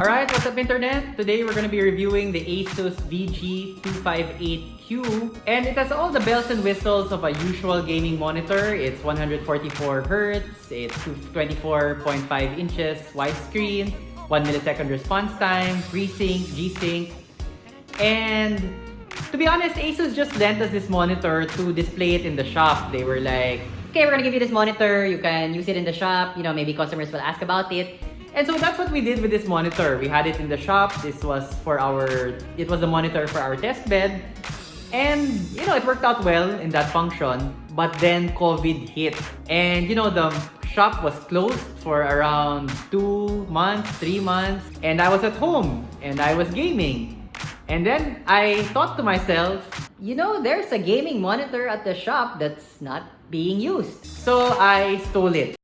Alright, what's up internet? Today we're to be reviewing the Asus VG258Q and it has all the bells and whistles of a usual gaming monitor. It's 144Hz, it's 24.5 inches widescreen, 1 millisecond response time, FreeSync, G-Sync, and to be honest, Asus just lent us this monitor to display it in the shop. They were like, okay, we're gonna give you this monitor, you can use it in the shop, you know, maybe customers will ask about it. And so that's what we did with this monitor. We had it in the shop. This was for our, it was a monitor for our test bed. And, you know, it worked out well in that function. But then COVID hit. And, you know, the shop was closed for around two months, three months. And I was at home and I was gaming. And then I thought to myself, you know, there's a gaming monitor at the shop that's not being used. So I stole it.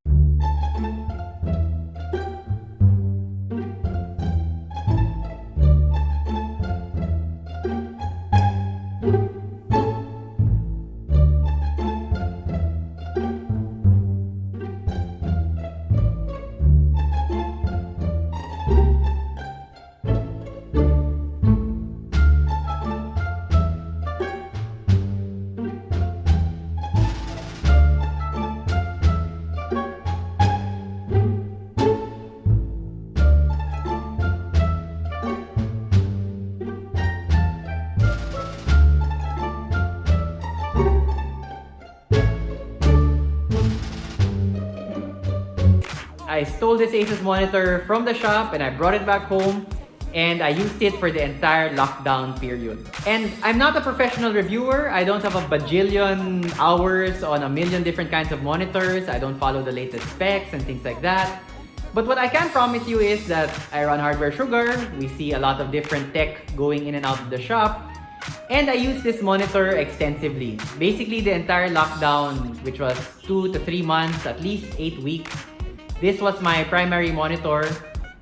I stole this Asus monitor from the shop and I brought it back home and I used it for the entire lockdown period. And I'm not a professional reviewer. I don't have a bajillion hours on a million different kinds of monitors. I don't follow the latest specs and things like that. But what I can promise you is that I run Hardware Sugar. We see a lot of different tech going in and out of the shop. And I use this monitor extensively. Basically, the entire lockdown, which was two to three months, at least eight weeks, this was my primary monitor.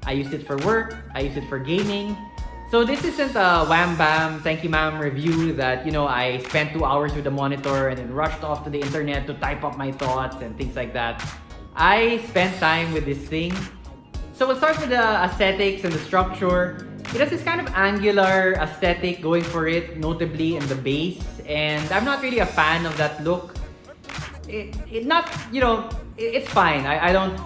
I used it for work. I used it for gaming. So this isn't a wham bam, thank you ma'am review that, you know, I spent two hours with the monitor and then rushed off to the internet to type up my thoughts and things like that. I spent time with this thing. So we'll start with the aesthetics and the structure. It has this kind of angular aesthetic going for it, notably in the base. And I'm not really a fan of that look. It, it not, you know, it's fine. I, I don't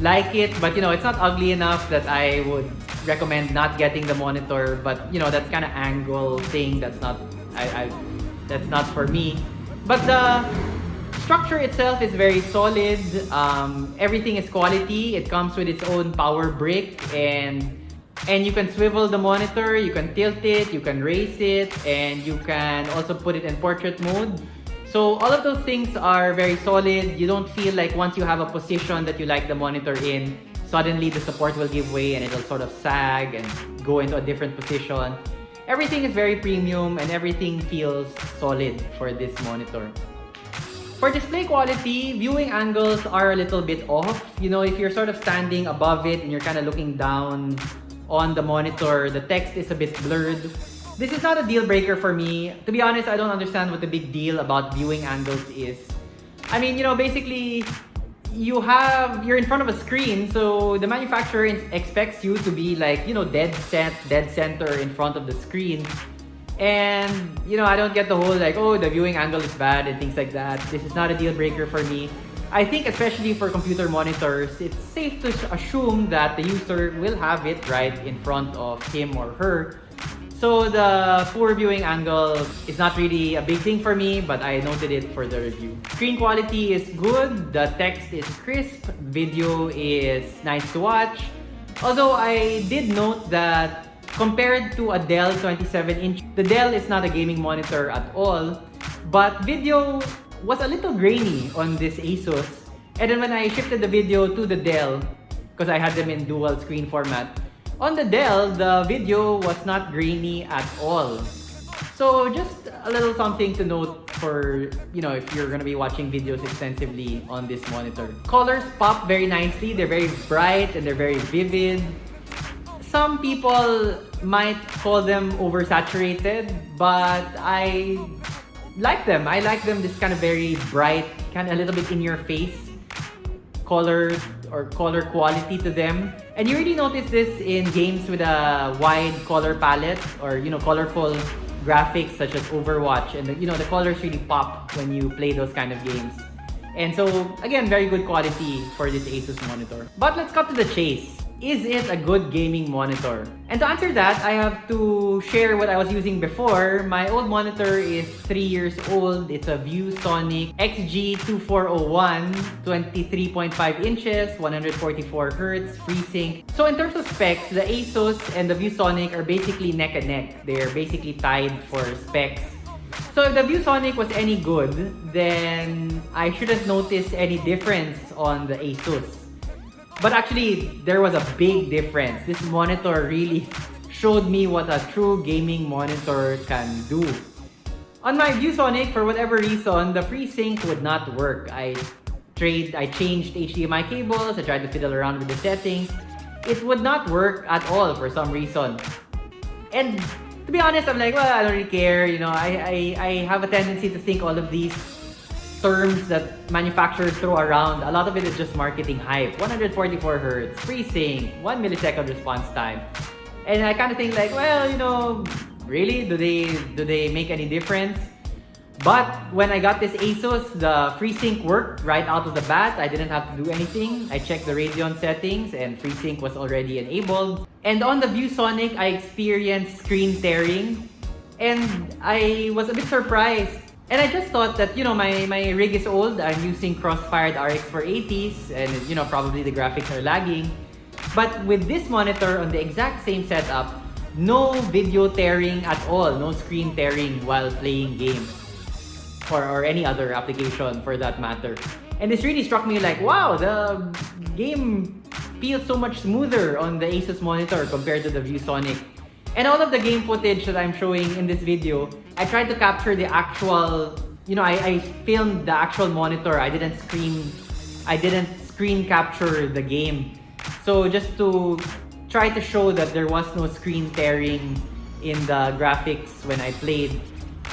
like it, but you know, it's not ugly enough that I would recommend not getting the monitor. But you know, that kind of angle thing, that's not, I, I, that's not for me. But the structure itself is very solid. Um, everything is quality. It comes with its own power brick and and you can swivel the monitor, you can tilt it, you can raise it, and you can also put it in portrait mode. So all of those things are very solid. You don't feel like once you have a position that you like the monitor in, suddenly the support will give way and it'll sort of sag and go into a different position. Everything is very premium and everything feels solid for this monitor. For display quality, viewing angles are a little bit off. You know, if you're sort of standing above it and you're kind of looking down on the monitor, the text is a bit blurred. This is not a deal breaker for me. To be honest, I don't understand what the big deal about viewing angles is. I mean, you know, basically, you have, you're in front of a screen, so the manufacturer expects you to be like, you know, dead set, dead center in front of the screen. And, you know, I don't get the whole like, oh, the viewing angle is bad and things like that. This is not a deal breaker for me. I think especially for computer monitors, it's safe to assume that the user will have it right in front of him or her so the poor viewing angle is not really a big thing for me, but I noted it for the review. Screen quality is good, the text is crisp, video is nice to watch. Although I did note that compared to a Dell 27-inch, the Dell is not a gaming monitor at all, but video was a little grainy on this Asus. And then when I shifted the video to the Dell, because I had them in dual screen format, on the Dell, the video was not grainy at all. So just a little something to note for, you know, if you're gonna be watching videos extensively on this monitor. Colors pop very nicely. They're very bright and they're very vivid. Some people might call them oversaturated, but I like them. I like them this kind of very bright, kind of a little bit in your face color or color quality to them. And you really notice this in games with a wide color palette or you know colorful graphics such as Overwatch and the, you know the colors really pop when you play those kind of games. And so again, very good quality for this Asus monitor. But let's cut to the chase is it a good gaming monitor? And to answer that, I have to share what I was using before. My old monitor is 3 years old. It's a ViewSonic XG2401, 23.5 inches, 144 Hz, FreeSync. So in terms of specs, the Asus and the ViewSonic are basically neck and neck. They're basically tied for specs. So if the ViewSonic was any good, then I shouldn't notice any difference on the Asus. But actually, there was a big difference. This monitor really showed me what a true gaming monitor can do. On my ViewSonic, for whatever reason, the FreeSync would not work. I trade, I changed HDMI cables, I tried to fiddle around with the settings. It would not work at all for some reason. And to be honest, I'm like, well, I don't really care. You know, I, I, I have a tendency to think all of these terms that manufacturers throw around, a lot of it is just marketing hype. 144 Hz, FreeSync, 1 millisecond response time. And I kind of think like, well, you know, really? Do they do they make any difference? But when I got this Asus, the FreeSync worked right out of the bat. I didn't have to do anything. I checked the Radeon settings and FreeSync was already enabled. And on the ViewSonic, I experienced screen tearing. And I was a bit surprised and I just thought that, you know, my, my rig is old. I'm using cross-fired RX 480s and, you know, probably the graphics are lagging. But with this monitor on the exact same setup, no video tearing at all, no screen tearing while playing games or, or any other application for that matter. And this really struck me like, wow, the game feels so much smoother on the Asus monitor compared to the ViewSonic. And all of the game footage that I'm showing in this video, I tried to capture the actual, you know, I, I filmed the actual monitor. I didn't screen, I didn't screen capture the game. So just to try to show that there was no screen tearing in the graphics when I played.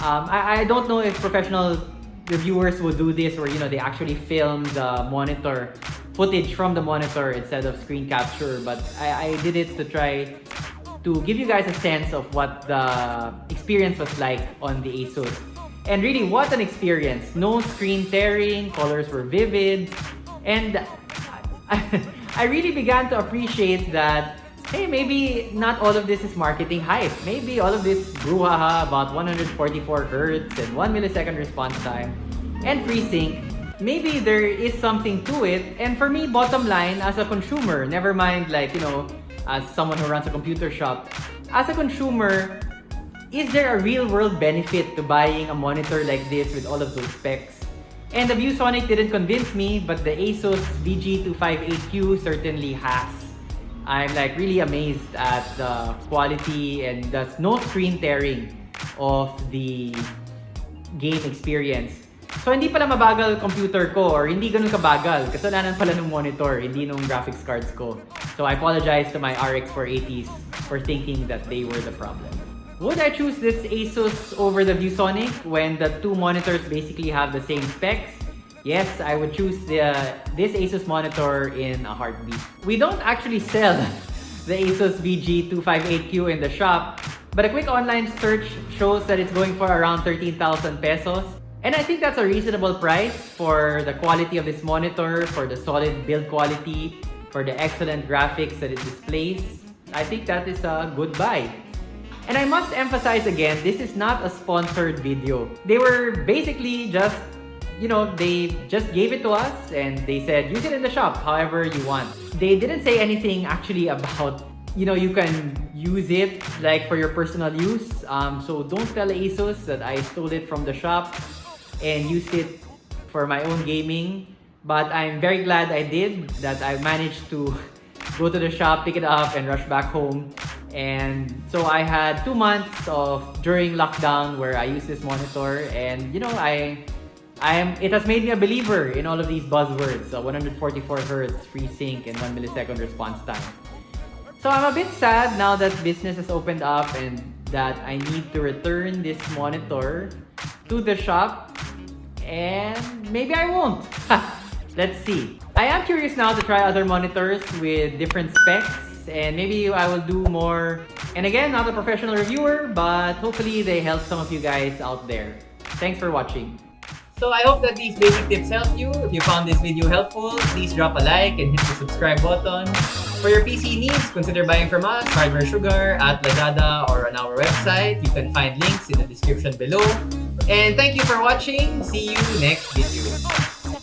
Um, I, I don't know if professional reviewers would do this or, you know, they actually film the monitor footage from the monitor instead of screen capture, but I, I did it to try to give you guys a sense of what the experience was like on the Asus. And really, what an experience. No screen tearing, colors were vivid, and I really began to appreciate that hey, maybe not all of this is marketing hype. Maybe all of this brouhaha about 144 Hz and 1 millisecond response time and FreeSync, maybe there is something to it. And for me, bottom line, as a consumer, never mind like, you know, as someone who runs a computer shop, as a consumer, is there a real world benefit to buying a monitor like this with all of those specs? And the ViewSonic didn't convince me, but the Asus VG258Q certainly has. I'm like really amazed at the quality and the no screen tearing of the game experience. So hindi pala mabagal computer ko or hindi ganun kabagal. Kasalanan pala ng monitor, hindi nung graphics cards ko. So I apologize to my RX 480s for thinking that they were the problem. Would I choose this Asus over the ViewSonic when the two monitors basically have the same specs? Yes, I would choose the, this Asus monitor in a heartbeat. We don't actually sell the Asus VG258Q in the shop, but a quick online search shows that it's going for around 13,000 pesos. And I think that's a reasonable price for the quality of this monitor, for the solid build quality, for the excellent graphics that it displays. I think that is a good buy. And I must emphasize again, this is not a sponsored video. They were basically just, you know, they just gave it to us and they said, use it in the shop however you want. They didn't say anything actually about, you know, you can use it like for your personal use. Um, so don't tell ASUS that I stole it from the shop and used it for my own gaming. But I'm very glad I did, that I managed to go to the shop, pick it up, and rush back home. And so I had two months of during lockdown where I used this monitor, and you know, I, I am. It has made me a believer in all of these buzzwords: uh, 144 Hz, FreeSync, and one millisecond response time. So I'm a bit sad now that business has opened up and that I need to return this monitor to the shop and maybe I won't. Let's see. I am curious now to try other monitors with different specs and maybe I will do more. And again, not a professional reviewer, but hopefully they help some of you guys out there. Thanks for watching. So I hope that these basic tips helped you. If you found this video helpful, please drop a like and hit the subscribe button. For your PC needs, consider buying from us, Hardware Sugar, at Lazada, or on our website. You can find links in the description below. And thank you for watching. See you next video.